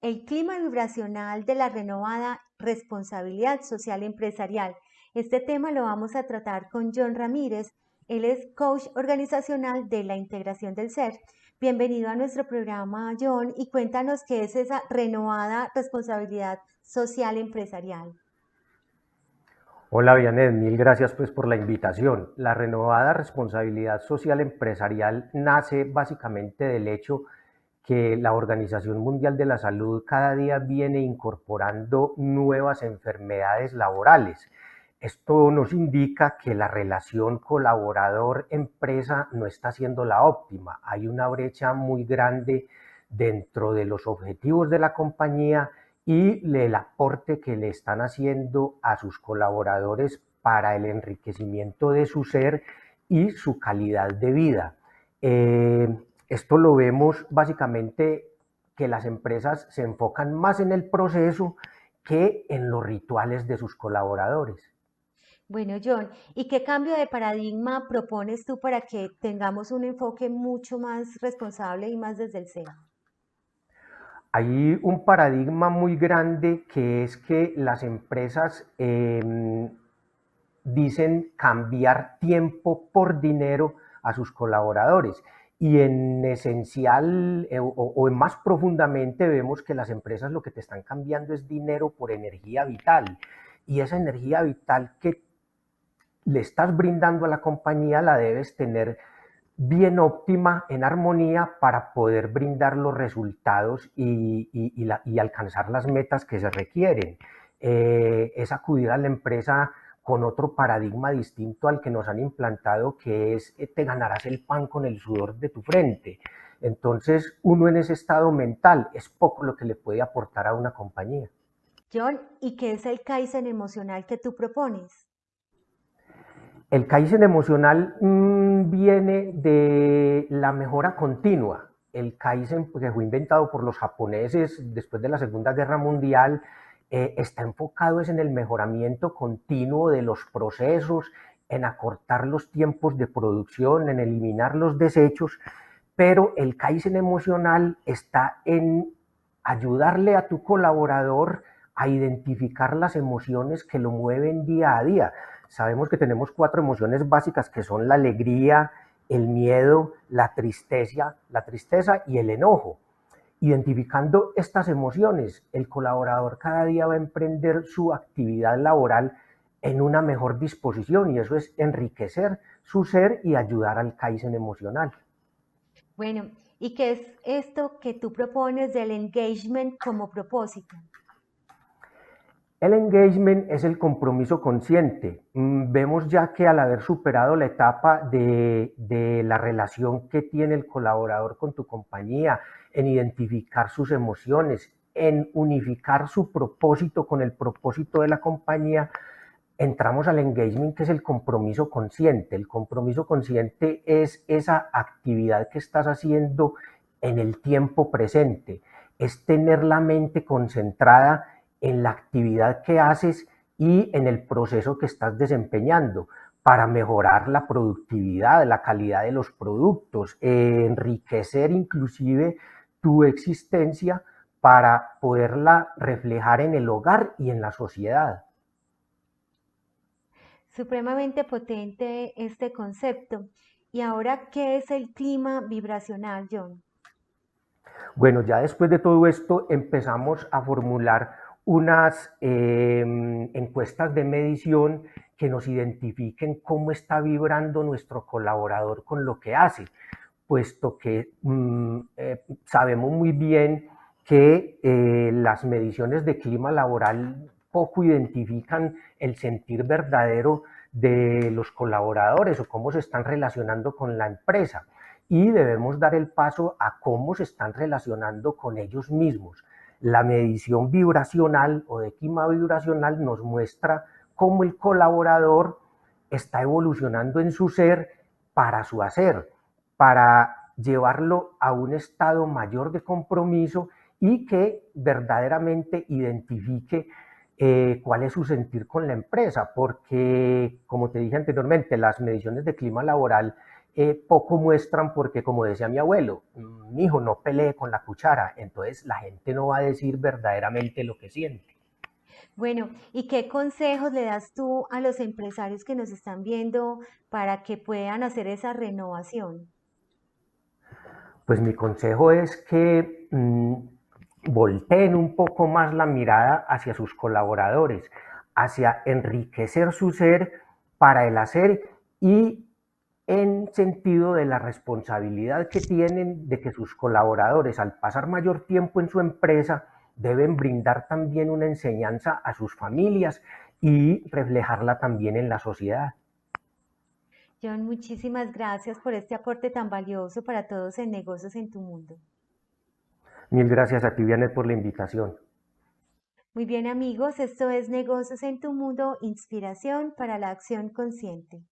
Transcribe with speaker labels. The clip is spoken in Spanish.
Speaker 1: el clima vibracional de la renovada responsabilidad social empresarial. Este tema lo vamos a tratar con John Ramírez. Él es coach organizacional de la integración del ser. Bienvenido a nuestro programa, John, y cuéntanos qué es esa renovada responsabilidad social empresarial.
Speaker 2: Hola, Vianet, mil gracias pues por la invitación. La renovada responsabilidad social empresarial nace básicamente del hecho que la Organización Mundial de la Salud cada día viene incorporando nuevas enfermedades laborales. Esto nos indica que la relación colaborador-empresa no está siendo la óptima. Hay una brecha muy grande dentro de los objetivos de la compañía y el aporte que le están haciendo a sus colaboradores para el enriquecimiento de su ser y su calidad de vida. Eh, esto lo vemos básicamente que las empresas se enfocan más en el proceso que en los rituales de sus colaboradores.
Speaker 1: Bueno, John, ¿y qué cambio de paradigma propones tú para que tengamos un enfoque mucho más responsable y más desde el ser?
Speaker 2: Hay un paradigma muy grande que es que las empresas em, dicen cambiar tiempo por dinero a sus colaboradores y en esencial eh, o, más profundamente vemos que las empresas lo que te están cambiando es dinero por energía vital. Y esa energía vital que le estás brindando a la compañía la debes tener bien óptima, en armonía, para poder brindar los resultados y, alcanzar las metas que se requieren. Eh, es acudir a la empresa con otro paradigma distinto al que nos han implantado, que es eh, te ganarás el pan con el sudor de tu frente. Entonces, uno en ese estado mental es poco lo que le puede aportar a una compañía.
Speaker 1: John, ¿y qué es el Kaizen emocional que tú propones?
Speaker 2: El Kaizen emocional mm, viene de la mejora continua. El Kaizen, pues, que fue inventado por los japoneses después de la Segunda Guerra Mundial, eh, está enfocado es en el mejoramiento continuo de los procesos, en acortar los tiempos de producción, en eliminar los desechos, pero el Kaizen emocional está en ayudarle a tu colaborador a identificar las emociones que lo mueven día a día. Sabemos que tenemos cuatro emociones básicas que son la alegría, el miedo, la tristeza, la tristeza y el enojo. Identificando estas emociones, el colaborador cada día va a emprender su actividad laboral en una mejor disposición y eso es enriquecer su ser y ayudar al Kaizen emocional.
Speaker 1: Bueno, ¿y qué es esto que tú propones del engagement como propósito?
Speaker 2: El engagement es el compromiso consciente. Mm, vemos ya que al haber superado la etapa de, de, la relación que tiene el colaborador con tu compañía, en identificar sus emociones, en unificar su propósito con el propósito de la compañía, entramos al engagement que es el compromiso consciente. El compromiso consciente es esa actividad que estás haciendo en el tiempo presente, es tener la mente concentrada en la actividad que haces y en el proceso que estás desempeñando para mejorar la productividad, la calidad de los productos, enriquecer inclusive tu existencia para poderla reflejar en el hogar y en la sociedad.
Speaker 1: Supremamente potente este concepto. ¿Y ahora qué es el clima vibracional, John?
Speaker 2: Bueno, ya después de todo esto empezamos a formular unas em, encuestas de medición que nos identifiquen cómo está vibrando nuestro colaborador con lo que hace, puesto que mm, eh, sabemos muy bien que eh, las mediciones de clima laboral poco identifican el sentir verdadero de los colaboradores o cómo se están relacionando con la empresa y debemos dar el paso a cómo se están relacionando con ellos mismos. La medición vibracional o de clima vibracional nos muestra cómo el colaborador está evolucionando en su ser para su hacer, para llevarlo a un estado mayor de compromiso y que verdaderamente identifique eh, cuál es su sentir con la empresa, porque como te dije anteriormente, las mediciones de clima laboral eh, poco muestran porque, como decía mi abuelo, mi hijo no pelee con la cuchara, entonces la gente no va a decir verdaderamente lo que siente.
Speaker 1: Bueno, ¿y qué consejos le das tú a los empresarios que nos están viendo para que puedan hacer esa renovación?
Speaker 2: Pues mi consejo es que mm, volteen un poco más la mirada hacia sus colaboradores, hacia enriquecer su ser para el hacer y en sentido de la responsabilidad que tienen de que sus colaboradores al pasar mayor tiempo en su empresa deben brindar también una enseñanza a sus familias y reflejarla también en la sociedad.
Speaker 1: John, muchísimas gracias por este aporte tan valioso para todos en Negocios en tu Mundo.
Speaker 2: Mil gracias a ti, Vianet, por la invitación.
Speaker 1: Muy bien amigos, esto es Negocios en tu Mundo, inspiración para la acción consciente.